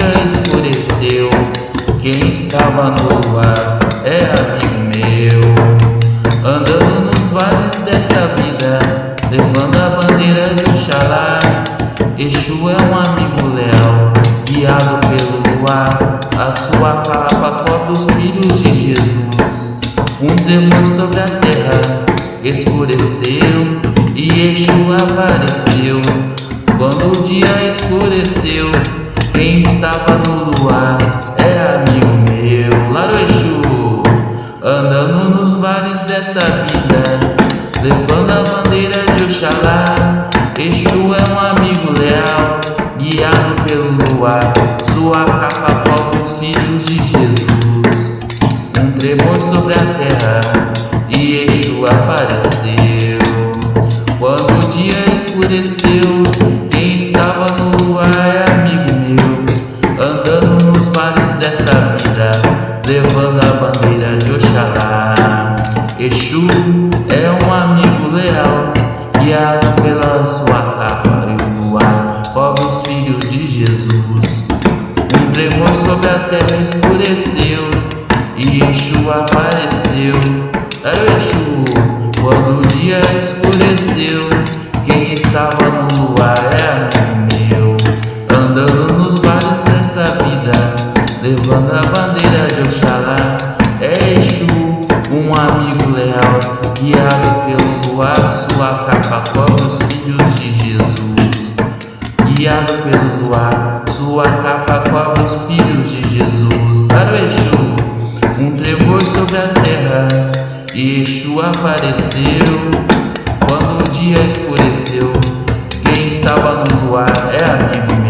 dia escureceu, quem estava no luar é amigo meu. Andando nos vales desta vida, levando a bandeira de Oxalá. Exu é um amigo leal, guiado pelo luar. A sua capa cobre os filhos de Jesus. Um tremor sobre a terra escureceu e Exu apareceu. Quando o dia escureceu, quem estava no luar é amigo meu. Laro Exu, andando nos vales desta vida, levando a bandeira de Oxalá. Exu é um amigo leal, guiado pelo luar. Sua capa cobre os filhos de Jesus. Um tremor sobre a terra e Exu apareceu. Quando o dia escureceu, quem estava no luar é levando a bandeira de Oxalá. Exu é um amigo leal, guiado pela sua capa e o luar, cobre os filhos de Jesus. Um tremor sobre a terra escureceu e Exu apareceu. Era o Exu, quando o dia escureceu, quem estava no luar é levando a bandeira de Oxalá. É Exu, um amigo leal, guiado pelo luar, sua capa cobre os filhos de Jesus. Guiado pelo luar, sua capa cobre os filhos de Jesus. Para o Exu, um tremor sobre a terra, Exu apareceu. Quando o dia escureceu, quem estava no luar é amigo meu.